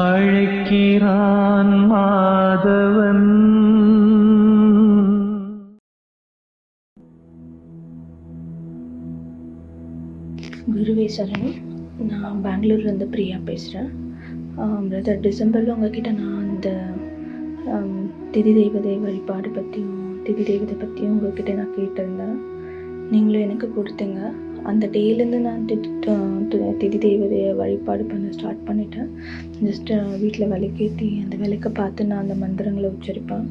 அழைக்கிறான் மாதவன். குருவே சரணம் நான் பெங்களூர்லேருந்து பிரியா பேசுகிறேன் பிரதர் டிசம்பரில் உங்ககிட்ட நான் அந்த திதி தெய்வதை வழிபாடு பற்றியும் திதி தெய்வத்தை பற்றியும் உங்ககிட்ட நான் கேட்டிருந்தேன். நீங்களும் எனக்கு கொடுத்தீங்க. அந்த டேலேருந்து நான் திதி தெய்வதையை வழிபாடு பண்ண ஸ்டார்ட் பண்ணிட்டேன். ஜஸ்ட்டு வீட்டில் விளக்கேற்றி அந்த விளக்கை பார்த்து நான் அந்த மந்திரங்களை உச்சரிப்பேன்.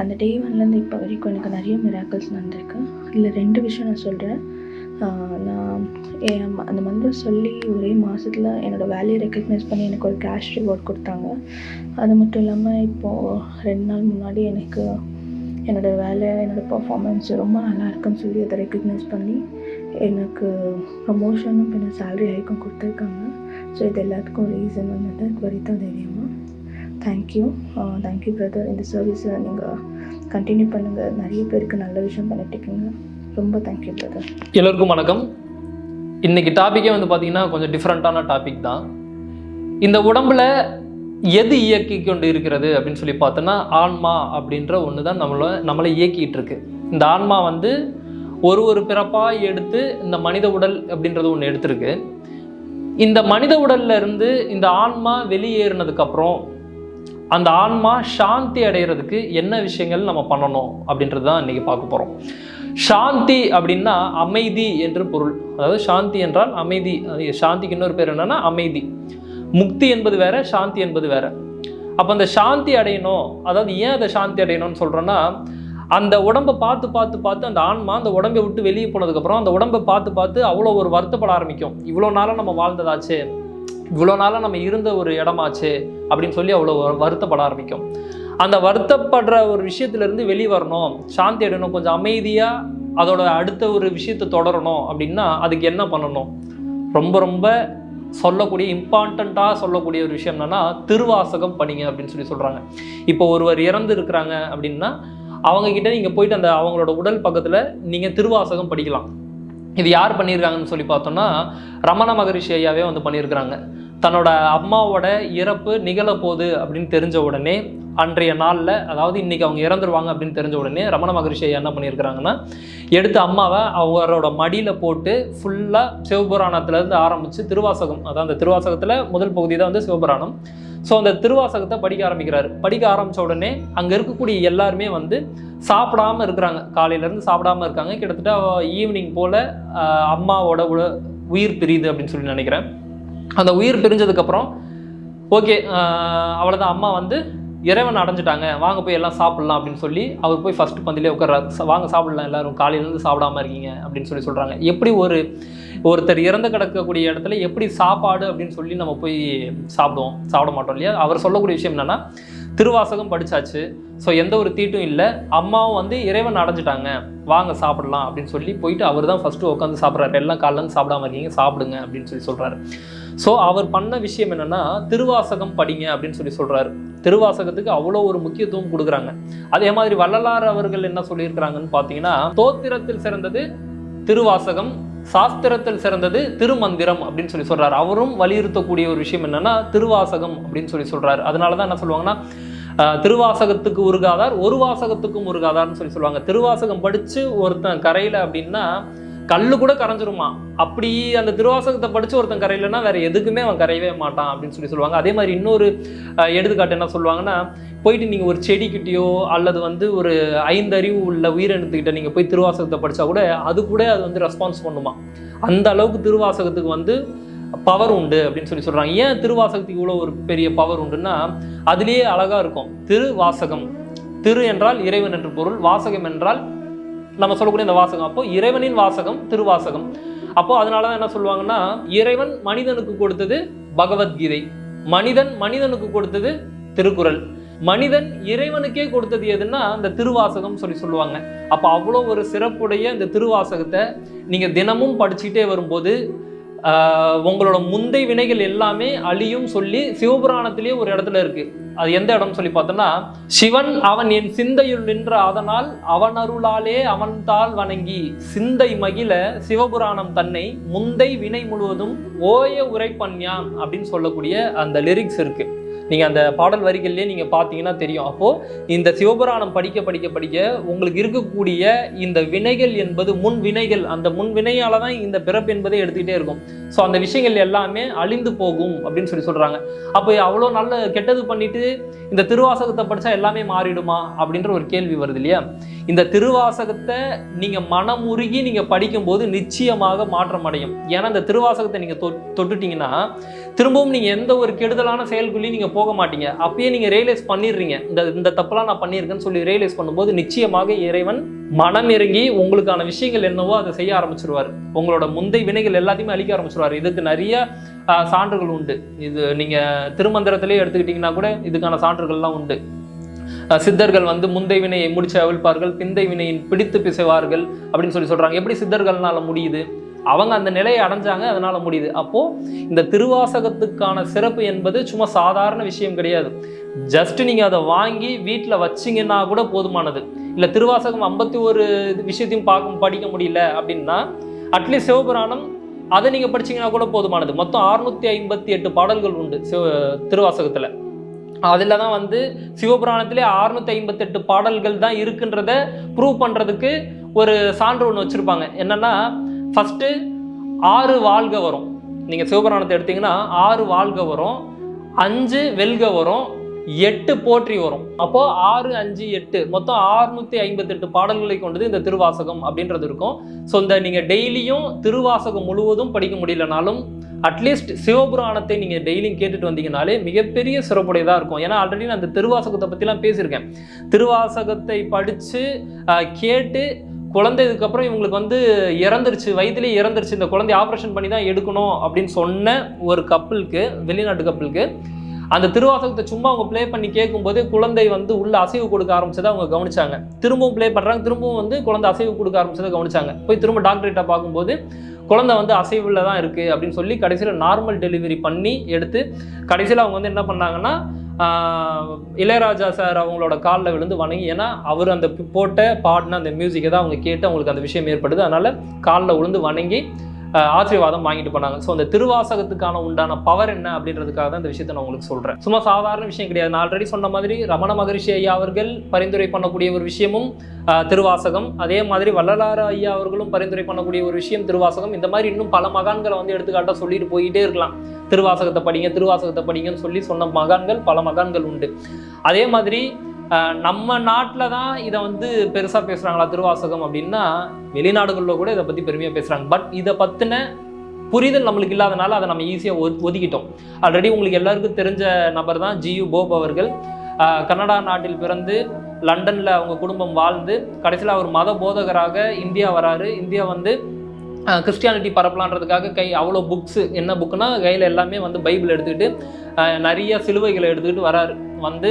அந்த டே ஒன்லேருந்து இப்போ வரைக்கும் எனக்கு நிறைய மிராக்கல்ஸ் நடந்திருக்கு. இதில் ரெண்டு விஷயம் நான் சொல்கிறேன் நான் என் அந்த மந்திரம் சொல்லி ஒரே மாதத்தில் என்னோடய வேலையை ரெக்கக்னைஸ் பண்ணி எனக்கு ஒரு கேஷ் ரிவார்ட் கொடுத்தாங்க. அது மட்டும் இல்லாமல் இப்போது ரெண்டு நாள் முன்னாடி எனக்கு என்னோடய வேலை என்னோடய பர்ஃபார்மன்ஸ் ரொம்ப நல்லா இருக்குன்னு சொல்லி அதை ரெக்கக்னைஸ் பண்ணி எனக்கு ப்ரமோஷனும் பின்ன சேலரி ஹைக்கும் கொடுத்துருக்காங்க. ஸோ இது எல்லாத்துக்கும் ரீசன் வந்து வரிதா தைரியமா. தேங்க்யூ தேங்க்யூ பிரதர் இந்த சர்வீஸை நீங்கள் கண்டினியூ பண்ணுங்கள் நிறைய பேருக்கு நல்ல விஷயம் பண்ணிட்டுருக்கீங்க. ரொம்ப தேங்க்யூ பிரதர் எல்லோருக்கும் வணக்கம். இன்றைக்கி டாப்பிக்கே வந்து பார்த்தீங்கன்னா கொஞ்சம் டிஃப்ரெண்ட்டான டாபிக் தான். இந்த உடம்பில் எது இயக்கி கொண்டு இருக்கிறது அப்படின்னு சொல்லி பார்த்தோன்னா ஆன்மா அப்படின்ற ஒன்று தான் நம்மளை நம்மளை இயக்கிகிட்டு இருக்கு. இந்த ஆன்மா வந்து ஒரு ஒரு பிறப்பாக எடுத்து இந்த மனித உடல் அப்படின்றது ஒன்று எடுத்திருக்கு. இந்த மனித உடல்ல இருந்து இந்த ஆன்மா வெளியேறினதுக்கப்புறம் அந்த ஆன்மா சாந்தி அடைகிறதுக்கு என்ன விஷயங்கள் நம்ம பண்ணணும் அப்படின்றது தான் இன்றைக்கி பார்க்க போகிறோம் சாந்தி அப்படின்னா அமைதி என்று பொருள். அதாவது சாந்தி என்றால் அமைதி. அது சாந்திக்கு இன்னொரு பேர் என்னென்னா அமைதி. முக்தி என்பது வேற சாந்தி என்பது வேற. அப்போ அந்த சாந்தி அடையணும். அதாவது ஏன் அதை சாந்தி அடையணும்னு சொல்கிறேன்னா அந்த உடம்பை பார்த்து பார்த்து பார்த்து அந்த ஆன்மா அந்த உடம்பை விட்டு வெளியே போனதுக்கப்புறம் அந்த உடம்பை பார்த்து பார்த்து அவ்வளோ ஒரு வருத்தப்பட ஆரம்பிக்கும். இவ்வளோ நாளாக நம்ம வாழ்ந்ததாச்சே இவ்வளோ நாளாக நம்ம இருந்த ஒரு இடமாச்சே அப்படின்னு சொல்லி அவ்வளோ வருத்தப்பட ஆரம்பிக்கும். அந்த வருத்தப்படுற ஒரு விஷயத்துலேருந்து வெளியே வரணும். சாந்தி அடையணும். கொஞ்சம் அமைதியாக அதோட அடுத்த ஒரு விஷயத்தை தொடரணும் அப்படின்னா அதுக்கு என்ன பண்ணணும்? ரொம்ப ரொம்ப சொல்லக்கூடிய இம்பார்ட்டண்ட்டாக சொல்லக்கூடிய ஒரு விஷயம் என்னென்னா திருவாசகம் பண்ணிங்க அப்படின்னு சொல்லி சொல்கிறாங்க இப்போ ஒருவர் இறந்து இருக்கிறாங்க அப்படின்னா அவங்க கிட்ட நீங்கள் போயிட்டு அந்த அவங்களோட உடல் பக்கத்தில் நீங்கள் திருவாசகம் படிக்கலாம். இது யார் பண்ணியிருக்காங்கன்னு சொல்லி பார்த்தோம்னா ரமண மகரிஷி ஐயாவே வந்து பண்ணியிருக்கிறாங்க. தன்னோட அம்மாவோட இறப்பு நிகழப்போகுது அப்படின்னு தெரிஞ்ச உடனே அன்றைய நாளில் அதாவது இன்னைக்கு அவங்க இறந்துருவாங்க அப்படின்னு தெரிஞ்ச உடனே ரமண மகரிஷி ஐயா என்ன பண்ணியிருக்கிறாங்கன்னா எடுத்து அம்மாவை அவரோட மடியில் போட்டு ஃபுல்லாக சிவபுராணத்துலேருந்து ஆரம்பித்து திருவாசகம் அதான் அந்த திருவாசகத்தில் முதல் பகுதி தான் வந்து சிவபுராணம். ஸோ அந்த திருவாசகத்தை படிக்க ஆரம்பிக்கிறாரு. படிக்க ஆரம்பித்த உடனே அங்கே இருக்கக்கூடிய எல்லாருமே வந்து சாப்பிடாம இருக்கிறாங்க. காலையிலேருந்து சாப்பிடாம இருக்காங்க. கிட்டத்தட்ட ஈவினிங் போல் அம்மாவோட உட உயிர் பிரியுது அப்படின்னு சொல்லி நினைக்கிறேன். அந்த உயிர் பிரிஞ்சதுக்கப்புறம் ஓகே அவ்வளோதான் அம்மா வந்து இறைவன் அடைஞ்சிட்டாங்க. வாங்க போய் எல்லாம் சாப்பிட்லாம் அப்படின்னு சொல்லி அவர் போய் ஃபஸ்ட்டு பந்திலே உட்கார்றாரு. வாங்க சாப்பிடலாம் எல்லாரும். காலையிலேருந்து சாப்பிடாம இருக்கீங்க அப்படின்னு சொல்லி சொல்கிறாங்க எப்படி ஒரு ஒருத்தர் இறந்து கிடக்கக்கூடிய இடத்துல எப்படி சாப்பாடு அப்படின்னு சொல்லி நம்ம போய் சாப்பிடுவோம். சாப்பிட மாட்டோம் இல்லையா? அவர் சொல்லக்கூடிய விஷயம் என்னென்னா திருவாசகம் படிச்சாச்சு. ஸோ எந்த ஒரு தீட்டும் இல்லை. அம்மாவும் வந்து இறைவன் அடைஞ்சிட்டாங்க. வாங்க சாப்பிடலாம் அப்படின்னு சொல்லி போயிட்டு அவர் தான் ஃபஸ்ட்டு உட்காந்து சாப்பிட்றாரு. எல்லாம் காலையிலேருந்து சாப்பிடாம இருக்கீங்க சாப்பிடுங்க அப்படின்னு சொல்லி சொல்கிறாரு ஸோ அவர் பண்ண விஷயம் என்னென்னா திருவாசகம் படிங்க அப்படின்னு சொல்லி சொல்கிறாரு திருவாசகத்துக்கு அவ்வளோ ஒரு முக்கியத்துவம் கொடுக்குறாங்க. அதே மாதிரி வள்ளலார் அவர்கள் என்ன சொல்லியிருக்கிறாங்கன்னு பார்த்தீங்கன்னா தோத்திரத்தில் சிறந்தது திருவாசகம் சாஸ்திரத்தில் சிறந்தது திருமந்திரம் அப்படின்னு சொல்லி சொல்றாரு. அவரும் வலியுறுத்தக்கூடிய ஒரு விஷயம் என்னன்னா திருவாசகம் அப்படின்னு சொல்லி சொல்றாரு. அதனால தான் என்ன சொல்லுவாங்கன்னா திருவாசகத்துக்கு உருகாதார் ஒரு வாசகத்துக்கும் உருகாதார்னு சொல்லி சொல்லுவாங்க. திருவாசகம் படிச்சு ஒருத்தன் கரையில அப்படின்னா கல்லு கூட கரைஞ்சிருமா? அப்படி அந்த திருவாசகத்தை படிச்சு ஒருத்தன் கரையிலன்னா வேற எதுக்குமே அவன் கரையவே மாட்டான் அப்படின்னு சொல்லி சொல்லுவாங்க. அதே மாதிரி இன்னொரு எடுத்துக்காட்டு என்ன சொல்லுவாங்கன்னா போயிட்டு நீங்கள் ஒரு செடிக்கிட்டயோ அல்லது வந்து ஒரு ஐந்தறிவு உள்ள உயிரினத்துக்கிட்ட நீங்கள் போய் திருவாசகத்தை படித்தா கூட அது கூட அது வந்து ரெஸ்பான்ஸ் பண்ணுமா? அந்த அளவுக்கு திருவாசகத்துக்கு வந்து பவர் உண்டு அப்படின்னு சொல்லி சொல்கிறாங்க ஏன் திருவாசகத்துக்கு இவ்வளோ ஒரு பெரிய பவர் உண்டுன்னா அதுலேயே அழகாக இருக்கும். திருவாசகம். திரு என்றால் இறைவன் என்று பொருள் வாசகம் என்றால் நம்ம சொல்லக்கூடிய இந்த வாசகம். அப்போ இறைவனின் வாசகம் திருவாசகம். அப்போ அதனால தான் என்ன சொல்லுவாங்கன்னா இறைவன் மனிதனுக்கு கொடுத்தது பகவத்கீதை. மனிதன் மனிதனுக்கு கொடுத்தது திருக்குறள். மனிதன் இறைவனுக்கே கொடுத்தது எதுன்னா அந்த திருவாசகம் சொல்லி சொல்லுவாங்க. அப்போ அவ்வளோ ஒரு சிறப்புடைய இந்த திருவாசகத்தை நீங்கள் தினமும் படிச்சுக்கிட்டே வரும்போது உங்களோட முந்தை வினைகள் எல்லாமே அழியும் சொல்லி சிவபுராணத்திலேயே ஒரு இடத்துல இருக்குது அது எந்த இடம்னு சொல்லி பார்த்தோம்னா சிவன் அவன் என் சிந்தையுள் நின்ற அதனால் அவன் அருளாலே அவன் தாள் வணங்கி சிந்தை மகிழ சிவபுராணம் தன்னை முந்தை வினை முழுவதும் ஓய உரைப்பன்யான் அப்படின்னு சொல்லக்கூடிய அந்த லிரிக்ஸ் இருக்குது நீங்கள் அந்த பாடல் வரிகள்லேயே நீங்கள் பார்த்தீங்கன்னா தெரியும். அப்போது இந்த சிவபுராணம் படிக்க படிக்க படிக்க உங்களுக்கு இருக்கக்கூடிய இந்த வினைகள் என்பது முன் வினைகள் அந்த முன் வினையால் தான் இந்த பிறப்பு என்பதை எடுத்துக்கிட்டே இருக்கும். ஸோ அந்த விஷயங்கள் எல்லாமே அழிந்து போகும் அப்படின்னு சொல்லி சொல்கிறாங்க அப்போ அவ்வளோ நல்ல கெட்டது பண்ணிட்டு இந்த திருவாசகத்தை படித்தா எல்லாமே மாறிடுமா அப்படின்ற ஒரு கேள்வி வருது இல்லையா? இந்த திருவாசகத்தை நீங்கள் மனமுருகி நீங்கள் படிக்கும்போது நிச்சயமாக மாற்றம் அடையும். ஏன்னா இந்த திருவாசகத்தை நீங்கள் தொட்டுட்டிங்கன்னா திரும்பவும் நீங்கள் எந்த ஒரு கெடுதலான செயல்குள்ளேயும் நீங்கள் போக மாட்டீங்க. அப்பயே நீங்கள் ரியலைஸ் பண்ணிடுறீங்க. இந்த இந்த தப்பெல்லாம் நான் பண்ணியிருக்கேன்னு சொல்லி ரியலைஸ் பண்ணும்போது நிச்சயமாக இறைவன் மனம் இறங்கி உங்களுக்கான விஷயங்கள் என்னவோ அதை செய்ய ஆரம்பிச்சிருவார். உங்களோட முந்தை வினைகள் எல்லாத்தையுமே அழிக்க ஆரம்பிச்சிருவார். இதுக்கு நிறைய சான்றுகள் உண்டு. இது நீங்கள் திருமந்திரத்திலே எடுத்துக்கிட்டிங்கன்னா கூட இதுக்கான சான்றுகள்லாம் உண்டு. சித்தர்கள் வந்து முந்தை வினையை முடிச்சு அவிழ்ப்பார்கள் பிந்தை வினையின் பிடித்து பிசைவார்கள் அப்படின்னு சொல்லி சொல்றாங்க. எப்படி சித்தர்கள்னால முடியுது? அவங்க அந்த நிலையை அடைஞ்சாங்க அதனால் முடியுது. அப்போது இந்த திருவாசகத்துக்கான சிறப்பு என்பது சும்மா சாதாரண விஷயம் கிடையாது. ஜஸ்ட் நீங்கள் அதை வாங்கி வீட்டில் வச்சீங்கன்னா கூட போதுமானது. இல்லை திருவாசகம் ஐம்பத்தி ஒரு விஷயத்தையும் பார்க்க படிக்க முடியல அப்படின்னா அட்லீஸ்ட் சிவபுராணம் அதை நீங்கள் படிச்சீங்கன்னா கூட போதுமானது. மொத்தம் அறுநூத்தி ஐம்பத்தி எட்டு பாடல்கள் உண்டு சிவ திருவாசகத்தில். அதில் தான் வந்து சிவபுராணத்திலே அறுநூத்தி ஐம்பத்தெட்டு பாடல்கள் தான் இருக்குன்றத ப்ரூவ் பண்ணுறதுக்கு ஒரு சான்று ஒன்று வச்சுருப்பாங்க. என்னென்னா ஃபஸ்ட்டு ஆறு வாழ்க வரும். நீங்கள் சிவபுராணத்தை எடுத்தீங்கன்னா ஆறு வாழ்க வரும் அஞ்சு வெல்க வரும் எட்டு போற்றி வரும். அப்போது ஆறு அஞ்சு எட்டு. மொத்தம் ஆறுநூற்றி ஐம்பத்தெட்டு பாடல்களை கொண்டது இந்த திருவாசகம் அப்படின்றது இருக்கும். ஸோ இந்த நீங்கள் டெய்லியும் திருவாசகம் முழுவதும் படிக்க முடியலனாலும் அட்லீஸ்ட் சிவபுராணத்தை நீங்கள் டெய்லியும் கேட்டுட்டு வந்தீங்கனாலே மிகப்பெரிய சிறப்புடையதாக இருக்கும். ஏன்னா ஆல்ரெடி நான் அந்த திருவாசகத்தை பற்றிலாம் பேசியிருக்கேன். திருவாசகத்தை படித்து கேட்டு குழந்தை இதுக்கப்புறம் இவங்களுக்கு வந்து இறந்துருச்சு வயதிலே இறந்துருச்சு. இந்த குழந்தை ஆப்ரேஷன் பண்ணி தான் எடுக்கணும் அப்படின்னு சொன்ன ஒரு கப்பலுக்கு வெளிநாட்டு கப்பலுக்கு அந்த திருவாசகத்தை சும்மா அவங்க ப்ளே பண்ணி கேட்கும்போது குழந்தை வந்து உள்ள அசைவு கொடுக்க ஆரம்பிச்சதை அவங்க கவனிச்சாங்க. திரும்பவும் ப்ளே பண்ணுறாங்க திரும்பவும் வந்து குழந்தை அசைவு கொடுக்க ஆரம்பிச்சதை கவனிச்சாங்க. போய் திரும்ப டாக்டர்கிட்ட பார்க்கும்போது குழந்தை வந்து அசைவில் தான் இருக்குது அப்படின்னு சொல்லி கடைசியில் நார்மல் டெலிவரி பண்ணி எடுத்து கடைசியில் அவங்க வந்து என்ன பண்ணாங்கன்னா இளையராஜா சார் அவங்களோட காலில் விழுந்து வணங்கி ஏன்னா அவர் அந்த போட்ட பாடின அந்த மியூசிக்கை தான் அவங்க கேட்டு அவங்களுக்கு அந்த விஷயம் ஏற்படுது. அதனால் காலில் விழுந்து வணங்கி ஆசீர்வாதம் வாங்கிட்டு போனாங்க. ஸோ அந்த திருவாசகத்துக்கான உண்டான பவர் என்ன அப்படின்றதுக்காக தான் இந்த விஷயத்தை நான் உங்களுக்கு சொல்கிறேன் சும்மா சாதாரண விஷயம் கிடையாது. நான் ஆல்ரெடி சொன்ன மாதிரி ரமண மகரிஷி ஐயா அவர்கள் பரிந்துரை பண்ணக்கூடிய ஒரு விஷயமும் திருவாசகம். அதே மாதிரி வள்ளலார ஐயா அவர்களும் பரிந்துரை பண்ணக்கூடிய ஒரு விஷயம் திருவாசகம். இந்த மாதிரி இன்னும் பல மகான்களை வந்து எடுத்துக்காட்டாக சொல்லிட்டு போயிட்டே இருக்கலாம். திருவாசகத்தை படிங்க திருவாசகத்தை படிங்கன்னு சொல்லி சொன்ன மகான்கள் பல மகான்கள் உண்டு. அதே மாதிரி நம்ம நாட்டில் தான் இதை வந்து பெருசாக பேசுகிறாங்களா திருவாசகம் அப்படின்னா வெளிநாடுகளில் கூட இதை பற்றி பெருமையாக பேசுகிறாங்க பட் இதை பற்றின புரிதல் நம்மளுக்கு இல்லாதனால அதை நம்ம ஈஸியாக ஒதுக்கிட்டோம். ஆல்ரெடி உங்களுக்கு எல்லாருக்கும் தெரிஞ்ச நபர் தான் ஜியு போப் அவர்கள். கனடா நாட்டில் பிறந்து லண்டனில் அவங்க குடும்பம் வாழ்ந்து கடைசியில் அவர் மத போதகராக இந்தியா வராரு. இந்தியா வந்து கிறிஸ்டியானிட்டி பரப்பலான்றதுக்காக கை அவ்வளோ புக்ஸு என்ன புக்குன்னா கையில் எல்லாமே வந்து பைபிள் எடுத்துக்கிட்டு நிறைய சிலுவைகளை எடுத்துக்கிட்டு வராரு. வந்து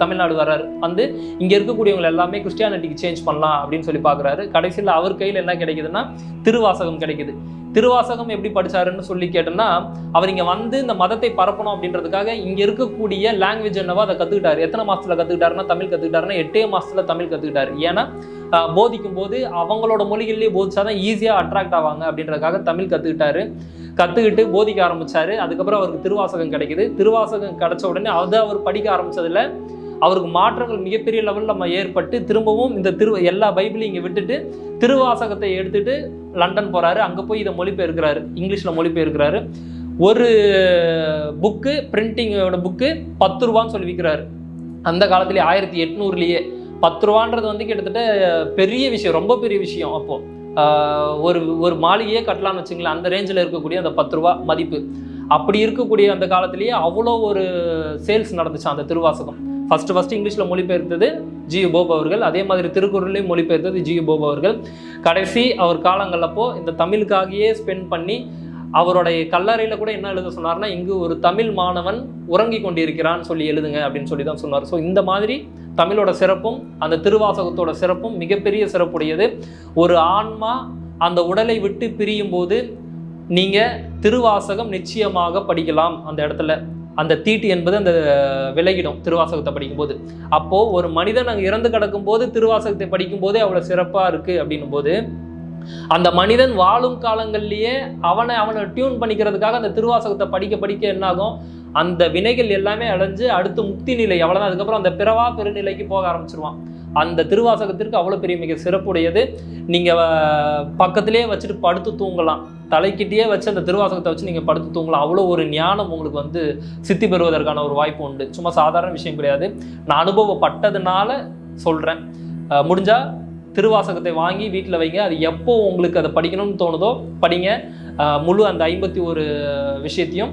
தமிழ்நாடு வர்றாரு வந்து இங்கே இருக்கக்கூடியவங்க எல்லாமே கிறிஸ்டியானிட்டிக்கு சேஞ்ச் பண்ணலாம் அப்படின்னு சொல்லி பார்க்குறாரு. கடைசியில் அவர் கையில் என்ன கிடைக்குதுன்னா திருவாசகம் கிடைக்குது. திருவாசகம் எப்படி படிச்சாருன்னு சொல்லி கேட்டோம்னா அவர் இங்கே வந்து இந்த மதத்தை பரப்பணும் அப்படின்றதுக்காக இங்கே இருக்கக்கூடிய லாங்குவேஜ் என்னவோ அதை கற்றுக்கிட்டாரு எத்தனை மாதத்தில் கற்றுக்கிட்டாருன்னா தமிழ் கற்றுக்கிட்டாருன்னா எட்டே மாதத்தில் தமிழ் கற்றுக்கிட்டாரு ஏன்னா போதிக்கும் போது அவங்களோட மொழிகள்லேயே போதிச்சாதான் ஈஸியாக அட்ராக்ட் ஆவாங்க அப்படின்றதுக்காக தமிழ் கற்றுக்கிட்டாரு கற்றுக்கிட்டு போதிக்க ஆரம்பித்தார் அதுக்கப்புறம் அவருக்கு திருவாசகம் கிடைக்குது. திருவாசகம் கிடைச்ச உடனே அதை அவர் படிக்க ஆரம்பித்ததில் அவருக்கு மாற்றங்கள் மிகப்பெரிய லெவலில் நம்ம ஏற்பட்டு திரும்பவும் இந்த திரு எல்லா பைபிளையும் இங்கே விட்டுட்டு திருவாசகத்தை எடுத்துட்டு லண்டன் போகிறாரு அங்கே போய் இதை மொழிபெயர்க்கிறாரு. இங்கிலீஷில் மொழிபெயர்க்கிறாரு. ஒரு புக்கு பிரிண்டிங்கோட புக்கு பத்து ரூபான்னு சொல்லி விற்கிறாரு அந்த காலத்துலேயே ஆயிரத்தி எட்நூறுலேயே பத்து ரூபான்றது வந்து கிட்டத்தட்ட பெரிய விஷயம் ரொம்ப பெரிய விஷயம் அப்போது ஒரு ஒரு மாளிகையே கட்டலாம்னு வச்சுங்களேன். அந்த ரேஞ்சில் இருக்கக்கூடிய அந்த பத்து ரூபா மதிப்பு. அப்படி இருக்கக்கூடிய அந்த காலத்திலேயே அவ்வளோ ஒரு சேல்ஸ் நடந்துச்சு அந்த திருவாசகம். ஃபஸ்ட்டு ஃபஸ்ட்டு இங்கிலீஷில் மொழிபெயர்த்தது ஜி போப் அவர்கள். அதே மாதிரி திருக்குறளையும் மொழிபெயர்த்தது ஜி போப் அவர்கள். கடைசி அவர் காலங்களப்போ இந்த தமிழுக்காகவே ஸ்பெண்ட் பண்ணி அவருடைய கல்லறையில் கூட என்ன எழுத சொன்னார்னா இங்கு ஒரு தமிழ் மாணவன் உறங்கி கொண்டிருக்கிறான்னு சொல்லி எழுதுங்க அப்படின்னு சொல்லி தான் சொன்னார். ஸோ இந்த மாதிரி தமிழோட சிறப்பும் அந்த திருவாசகத்தோட சிறப்பும் மிகப்பெரிய சிறப்புடையது. ஒரு ஆன்மா அந்த உடலை விட்டு பிரியும் போது நீங்கள் திருவாசகம் நிச்சயமாக படிக்கலாம் அந்த இடத்துல. அந்த தீட்டு என்பது அந்த விலகிடும் திருவாசகத்தை படிக்கும்போது. அப்போது ஒரு மனிதன் அங்கே இறந்து கிடக்கும்போது திருவாசகத்தை படிக்கும்போதே அவ்வளோ சிறப்பாக இருக்குது அப்படின்னும் போது அந்த மனிதன் வாழும் காலங்கள்லயே அவனை அவனை டியூன் பண்ணிக்கிறதுக்காக அந்த திருவாசகத்தை படிக்க படிக்க என்னாகும்? அந்த வினைகள் எல்லாமே அடைஞ்சு அடுத்து முக்தி நிலை அவ்வளோதான் அதுக்கப்புறம் அந்த பிறவா பெருநிலைக்கு போக ஆரம்பிச்சிருவான். அந்த திருவாசகத்திற்கு அவ்வளோ பெரிய மிக சிறப்புடையது. நீங்கள் பக்கத்திலே வச்சுட்டு படுத்து தூங்கலாம். தலைக்கிட்டே வச்சு அந்த திருவாசகத்தை வச்சு நீங்கள் படுத்து தூங்கலாம். அவ்வளோ ஒரு ஞானம் உங்களுக்கு வந்து சித்தி பெறுவதற்கான ஒரு வாய்ப்பு உண்டு. சும்மா சாதாரண விஷயம் கிடையாது. நான் அனுபவப்பட்டதுனால சொல்கிறேன் முடிஞ்சால் திருவாசகத்தை வாங்கி வீட்டில் வைங்க. அது எப்போ உங்களுக்கு அதை படிக்கணும்னு தோணுதோ படிங்க. முழு அந்த ஐம்பத்தி ஒரு விஷயத்தையும்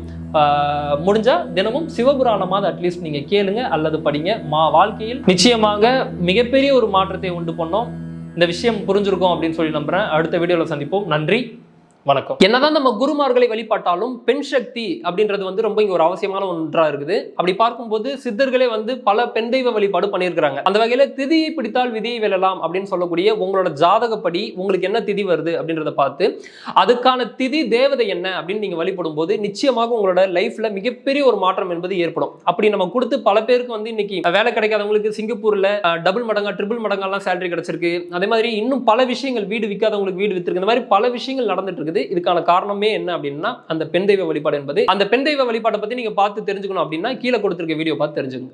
முடிஞ்சால் தினமும் சிவபுராணமாவது அட்லீஸ்ட் நீங்கள் கேளுங்க அல்லது படிங்க. மா வாழ்க்கையில் நிச்சயமாக மிகப்பெரிய ஒரு மாற்றத்தை உண்டு பண்ணோம். இந்த விஷயம் புரிஞ்சிருக்கும் அப்படின்னு சொல்லி நம்புகிறேன் அடுத்த வீடியோவில் சந்திப்போம். நன்றி. வணக்கம். என்னதான் நம்ம குருமார்களை வழிபாட்டாலும் பெண் சக்தி அப்படின்றது வந்து ரொம்ப இங்க ஒரு அவசியமான ஒன்றா இருக்குது. அப்படி பார்க்கும்போது சித்தர்களே வந்து பல பெண் தெய்வ வழிபாடு பண்ணியிருக்கிறாங்க. அந்த வகையில திதியை பிடித்தால் விதியை வெல்லலாம் அப்படின்னு சொல்லக்கூடிய உங்களோட ஜாதகப்படி உங்களுக்கு என்ன திதி வருது அப்படின்றத பார்த்து அதுக்கான திதி தேவதை என்ன அப்படின்னு நீங்க வழிபடும் போது நிச்சயமாக உங்களோட லைஃப்ல மிகப்பெரிய ஒரு மாற்றம் என்பது ஏற்படும். அப்படி நம்ம கொடுத்து பல பேருக்கு வந்து இன்னைக்கு வேலை கிடைக்காதவங்களுக்கு சிங்கப்பூர்ல டபுள் மடங்கா ட்ரிபிள் மடங்கெல்லாம் சேலரி கிடைச்சிருக்கு. அதே மாதிரி இன்னும் பல விஷயங்கள் வீடு விற்காதவங்களுக்கு வீடு வித்துருக்கு. இந்த மாதிரி பல விஷயங்கள் நடந்துட்டு இருக்குது. இதுக்கான காரணமே என்ன அப்படின்னா அந்த பெண் தெய்வ வழிபாடு என்பது. அந்த பெண் தெய்வ வழிபாட்டை பத்தி நீங்க பார்த்து தெரிஞ்சுக்கணும் அப்படின்னா கீழே கொடுத்திருக்க வீடியோ பார்த்து தெரிஞ்சுக்கோங்க.